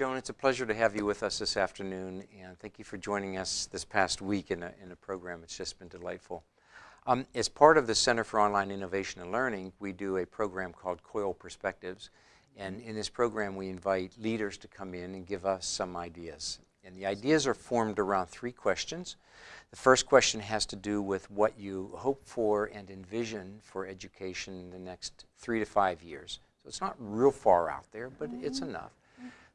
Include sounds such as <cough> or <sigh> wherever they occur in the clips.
Joan, it's a pleasure to have you with us this afternoon, and thank you for joining us this past week in a, in a program. It's just been delightful. Um, as part of the Center for Online Innovation and Learning, we do a program called COIL Perspectives, and in this program we invite leaders to come in and give us some ideas. And the ideas are formed around three questions. The first question has to do with what you hope for and envision for education in the next three to five years. So it's not real far out there, but it's mm-hmm. enough.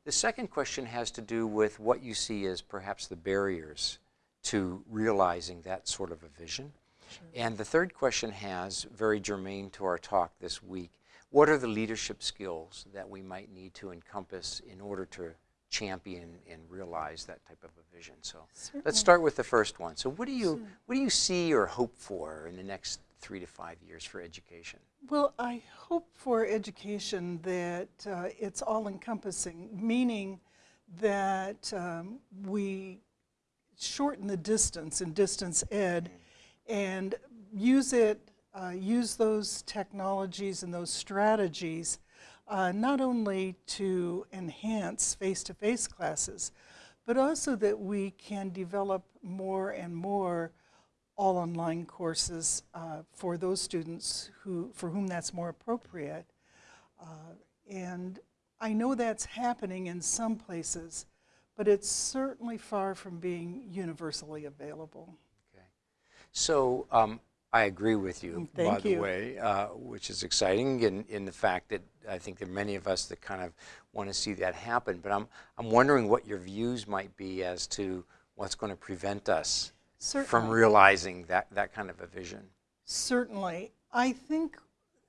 The second question has to do with what you see as perhaps the barriers to realizing that sort of a vision. Sure. And the third question has, very germane to our talk this week, what are the leadership skills that we might need to encompass in order to champion and realize that type of a vision? So Certainly. let's start with the first one. So what do you, what do you see or hope for in the next three to five years for education? Well, I hope for education that uh, it's all-encompassing, meaning that um, we shorten the distance in distance ed and use it, uh, use those technologies and those strategies uh, not only to enhance face-to-face -face classes, but also that we can develop more and more all online courses uh, for those students who, for whom that's more appropriate. Uh, and I know that's happening in some places, but it's certainly far from being universally available. Okay. So um, I agree with you, Thank by you. the way, uh, which is exciting in, in the fact that I think there are many of us that kind of want to see that happen. But I'm, I'm wondering what your views might be as to what's going to prevent us Certainly. from realizing that, that kind of a vision? Certainly. I think,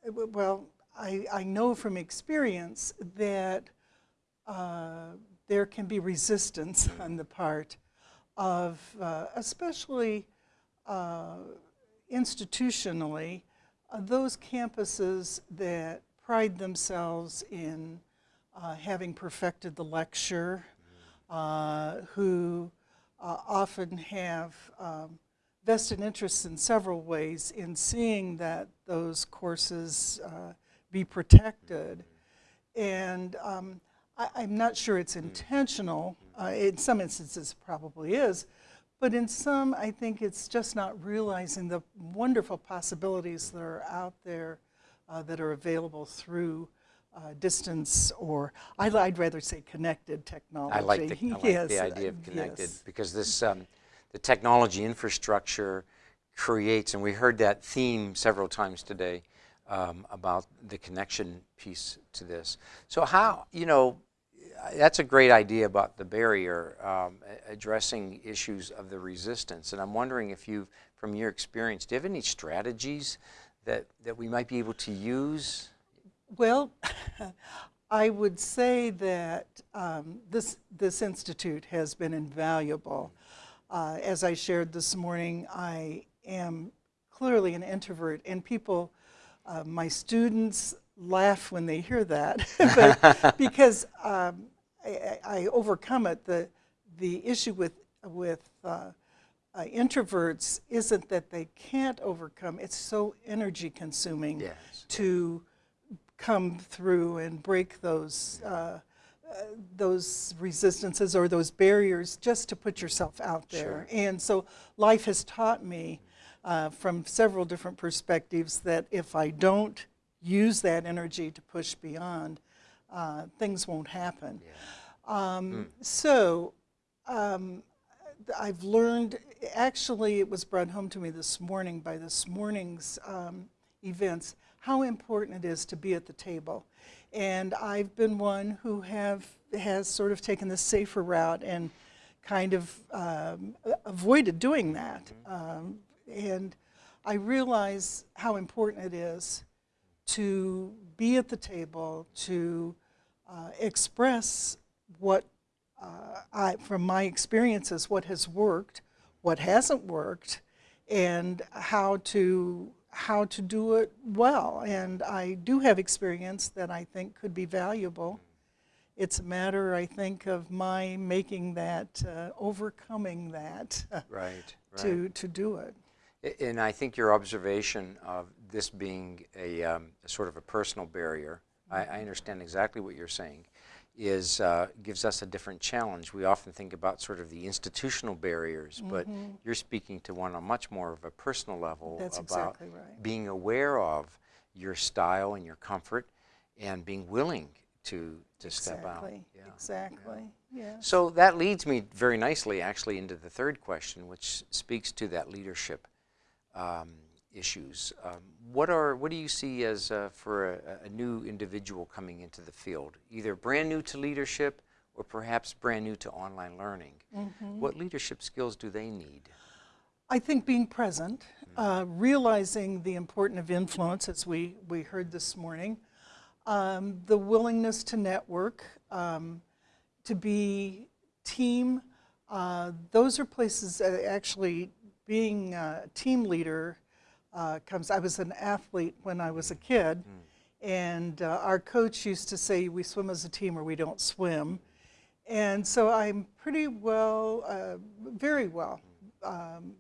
well, I, I know from experience that uh, there can be resistance on the part of, uh, especially uh, institutionally, uh, those campuses that pride themselves in uh, having perfected the lecture, uh, who uh, often have um, vested interests in several ways in seeing that those courses uh, be protected. And um, I, am not sure it's intentional. Uh, in some instances, probably is. But in some, I think it's just not realizing the wonderful possibilities that are out there uh, that are available through uh, distance or I, would rather say connected technology. I like the, I <laughs> like yes, the idea of connected yes. because this um, the technology infrastructure creates, and we heard that theme several times today um, about the connection piece to this. So how, you know, that's a great idea about the barrier, um, addressing issues of the resistance. And I'm wondering if you, from your experience, do you have any strategies that, that we might be able to use well, <laughs> I would say that um, this, this institute has been invaluable. Uh, as I shared this morning, I am clearly an introvert, and people, uh, my students laugh when they hear that, <laughs> <laughs> because um, I, I, overcome it. The, the issue with, with uh, uh, introverts isn't that they can't overcome, it's so energy consuming yes. to come through and break those uh, uh, those resistances or those barriers just to put yourself out there. Sure. And so life has taught me uh, from several different perspectives that if I don't use that energy to push beyond, uh, things won't happen. Yeah. Um, mm. So um, I've learned, actually it was brought home to me this morning by this morning's um, events, how important it is to be at the table. And I've been one who have has sort of taken the safer route and kind of um, avoided doing that. Um, and I realize how important it is to be at the table, to uh, express what, uh, I, from my experiences, what has worked, what hasn't worked, and how to how to do it well. And I do have experience that I think could be valuable. It's a matter, I think, of my making that, uh, overcoming that right, to, right. to do it. And I think your observation of this being a, um, a sort of a personal barrier, I, I, understand exactly what you're saying. Is uh, gives us a different challenge. We often think about sort of the institutional barriers, but you're speaking to one on much more of a personal level Mm-hmm. That's about exactly right. being aware of your style and your comfort, and being willing to to step out. Exactly, Yeah. exactly, yeah. So that leads me very nicely, actually, into the third question, which speaks to that leadership um, issues. Um, what are what do you see as uh, for a, a new individual coming into the field, either brand new to leadership or perhaps brand new to online learning? Mm-hmm. What leadership skills do they need? I think being present, uh, realizing the importance of influence, as we, we heard this morning, um, the willingness to network, um, to be team, uh, those are places that actually being a team leader uh, comes. I was an athlete when I was a kid, and uh, our coach used to say, We swim as a team or we don't swim. And so I'm pretty well, uh, very well um,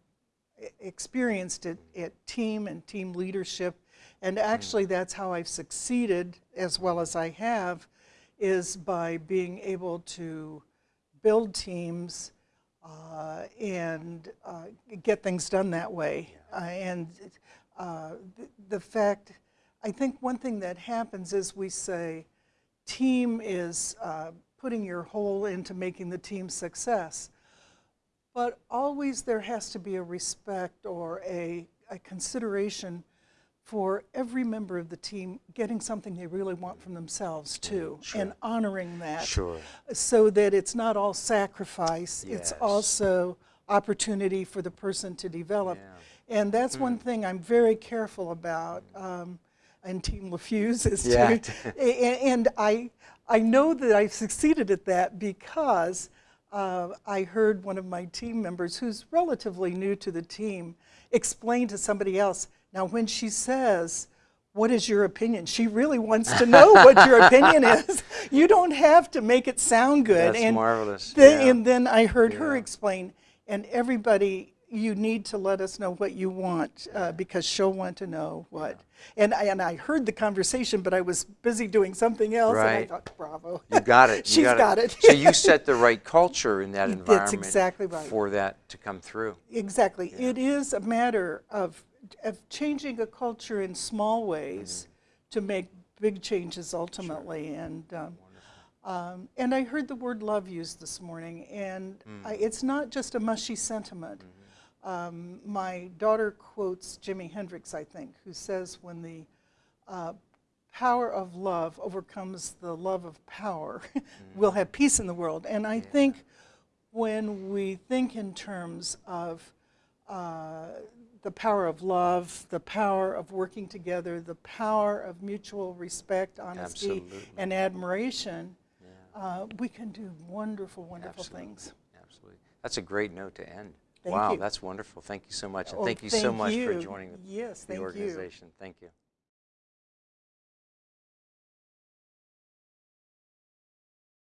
experienced at, at team and team leadership. And actually, that's how I've succeeded as well as I have, is by being able to build teams uh, and uh, get things done that way. Uh, and uh, the, the fact, I think one thing that happens is we say, team is uh, putting your whole into making the team success. But always there has to be a respect or a, a consideration for every member of the team getting something they really want from themselves too, and honoring that Sure. so that it's not all sacrifice, it's also opportunity for the person to develop. Yeah. And that's one thing I'm very careful about. Um, and Team LaFuse is Yeah. <laughs> to, a- and I, I know that I've succeeded at that because uh, I heard one of my team members, who's relatively new to the team, explain to somebody else. Now, when she says, what is your opinion? She really wants to know what your <laughs> opinion is. You don't have to make it sound good. That's and marvelous, Then, yeah. And then I heard her explain, and everybody, you need to let us know what you want uh, because she'll want to know what. And I, and I heard the conversation, but I was busy doing something else, and I thought, bravo. You got it. <laughs> you She's got it. so you set the right culture in that <laughs> environment. That's exactly right. for that to come through. Exactly. It is a matter of, of changing a culture in small ways to make big changes ultimately. And, um, um, and I heard the word love used this morning, and I, it's not just a mushy sentiment. Um, my daughter quotes Jimi Hendrix, I think, who says, when the uh, power of love overcomes the love of power, <laughs> we'll have peace in the world. And I think when we think in terms of uh, the power of love, the power of working together, the power of mutual respect, honesty, Absolutely. and admiration, uh, we can do wonderful, wonderful Absolutely. things. Absolutely. That's a great note to end. Thank wow, you. that's wonderful. Thank you so much. And Oh, thank you so much for joining the, Yes, the thank you. organization. Thank you.